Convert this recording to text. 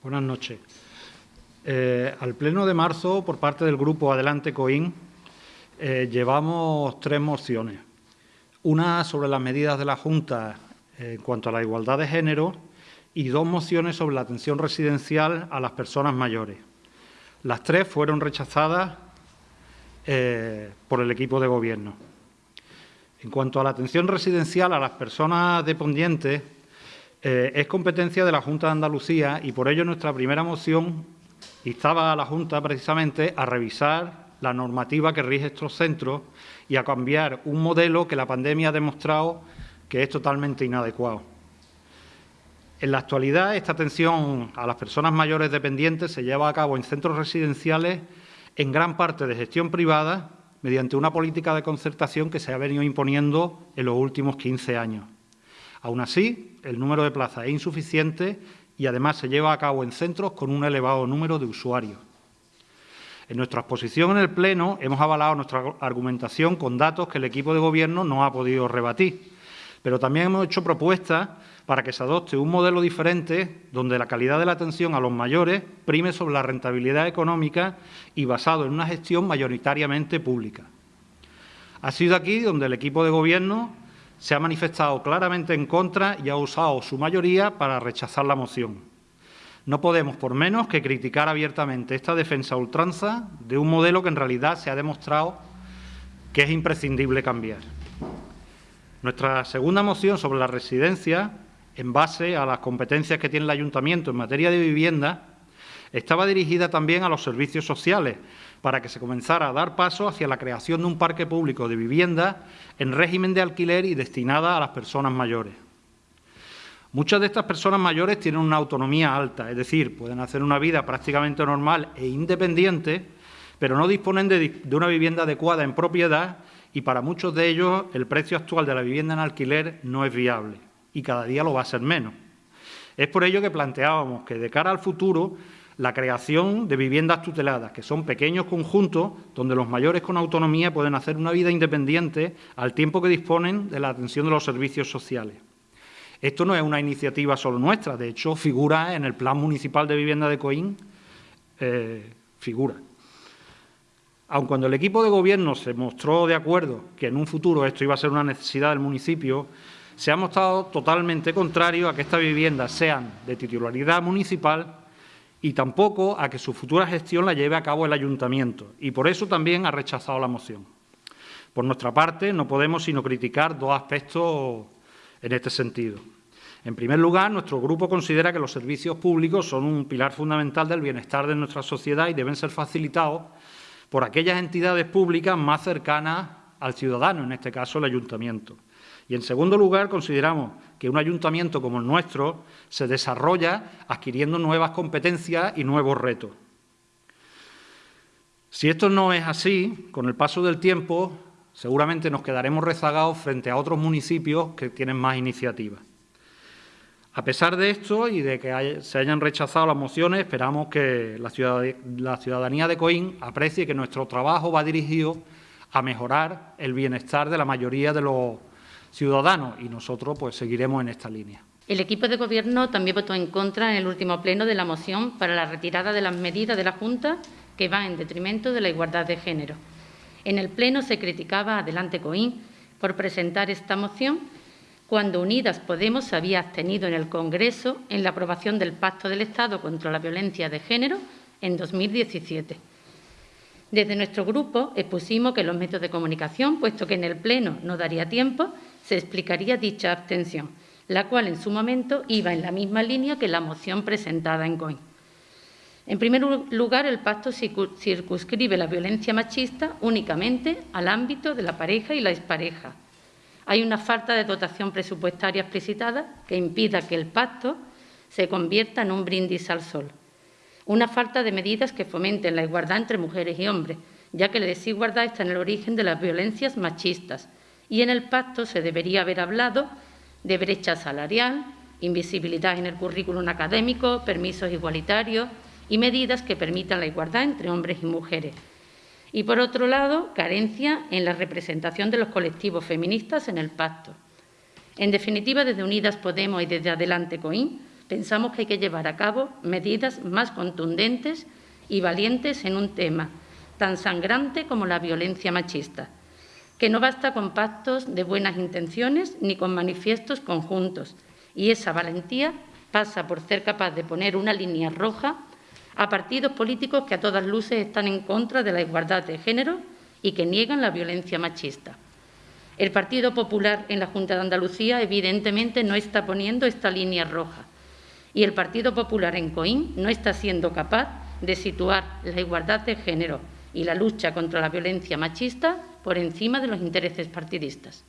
Buenas noches. Eh, al pleno de marzo, por parte del grupo Adelante Coín, eh, llevamos tres mociones. Una sobre las medidas de la Junta en cuanto a la igualdad de género y dos mociones sobre la atención residencial a las personas mayores. Las tres fueron rechazadas eh, por el equipo de gobierno. En cuanto a la atención residencial a las personas dependientes, eh, es competencia de la Junta de Andalucía y por ello nuestra primera moción instaba a la Junta precisamente a revisar la normativa que rige estos centros y a cambiar un modelo que la pandemia ha demostrado que es totalmente inadecuado. En la actualidad, esta atención a las personas mayores dependientes se lleva a cabo en centros residenciales en gran parte de gestión privada mediante una política de concertación que se ha venido imponiendo en los últimos 15 años. Aún así, el número de plazas es insuficiente y además se lleva a cabo en centros con un elevado número de usuarios. En nuestra exposición en el Pleno hemos avalado nuestra argumentación con datos que el equipo de Gobierno no ha podido rebatir, pero también hemos hecho propuestas para que se adopte un modelo diferente donde la calidad de la atención a los mayores prime sobre la rentabilidad económica y basado en una gestión mayoritariamente pública. Ha sido aquí donde el equipo de Gobierno se ha manifestado claramente en contra y ha usado su mayoría para rechazar la moción. No podemos, por menos, que criticar abiertamente esta defensa ultranza de un modelo que en realidad se ha demostrado que es imprescindible cambiar. Nuestra segunda moción sobre la residencia en base a las competencias que tiene el Ayuntamiento en materia de vivienda, estaba dirigida también a los servicios sociales, para que se comenzara a dar paso hacia la creación de un parque público de vivienda en régimen de alquiler y destinada a las personas mayores. Muchas de estas personas mayores tienen una autonomía alta, es decir, pueden hacer una vida prácticamente normal e independiente, pero no disponen de, de una vivienda adecuada en propiedad y para muchos de ellos el precio actual de la vivienda en alquiler no es viable y cada día lo va a ser menos. Es por ello que planteábamos que de cara al futuro la creación de viviendas tuteladas, que son pequeños conjuntos donde los mayores con autonomía pueden hacer una vida independiente al tiempo que disponen de la atención de los servicios sociales. Esto no es una iniciativa solo nuestra, de hecho figura en el Plan Municipal de Vivienda de Coín, eh, figura. Aun cuando el equipo de gobierno se mostró de acuerdo que en un futuro esto iba a ser una necesidad del municipio, se ha mostrado totalmente contrario a que estas viviendas sean de titularidad municipal y tampoco a que su futura gestión la lleve a cabo el Ayuntamiento, y por eso también ha rechazado la moción. Por nuestra parte, no podemos sino criticar dos aspectos en este sentido. En primer lugar, nuestro grupo considera que los servicios públicos son un pilar fundamental del bienestar de nuestra sociedad y deben ser facilitados por aquellas entidades públicas más cercanas al ciudadano, en este caso el Ayuntamiento. Y, en segundo lugar, consideramos que un ayuntamiento como el nuestro se desarrolla adquiriendo nuevas competencias y nuevos retos. Si esto no es así, con el paso del tiempo, seguramente nos quedaremos rezagados frente a otros municipios que tienen más iniciativas. A pesar de esto y de que se hayan rechazado las mociones, esperamos que la ciudadanía de Coín aprecie que nuestro trabajo va dirigido a mejorar el bienestar de la mayoría de los ciudadanos y nosotros pues seguiremos en esta línea. El equipo de Gobierno también votó en contra en el último pleno de la moción para la retirada de las medidas de la Junta que van en detrimento de la igualdad de género. En el pleno se criticaba Adelante Coín por presentar esta moción cuando Unidas Podemos se había abstenido en el Congreso en la aprobación del Pacto del Estado contra la Violencia de Género en 2017. Desde nuestro grupo expusimos que los medios de comunicación, puesto que en el Pleno no daría tiempo, se explicaría dicha abstención, la cual en su momento iba en la misma línea que la moción presentada en COIN. En primer lugar, el pacto circunscribe la violencia machista únicamente al ámbito de la pareja y la expareja. Hay una falta de dotación presupuestaria explicitada que impida que el pacto se convierta en un brindis al sol. Una falta de medidas que fomenten la igualdad entre mujeres y hombres, ya que la desigualdad está en el origen de las violencias machistas, y en el pacto se debería haber hablado de brecha salarial, invisibilidad en el currículum académico, permisos igualitarios y medidas que permitan la igualdad entre hombres y mujeres. Y, por otro lado, carencia en la representación de los colectivos feministas en el pacto. En definitiva, desde Unidas Podemos y desde Adelante COIN pensamos que hay que llevar a cabo medidas más contundentes y valientes en un tema tan sangrante como la violencia machista, que no basta con pactos de buenas intenciones ni con manifiestos conjuntos, y esa valentía pasa por ser capaz de poner una línea roja a partidos políticos que a todas luces están en contra de la igualdad de género y que niegan la violencia machista. El Partido Popular en la Junta de Andalucía evidentemente no está poniendo esta línea roja y el Partido Popular en Coín no está siendo capaz de situar la igualdad de género y la lucha contra la violencia machista por encima de los intereses partidistas.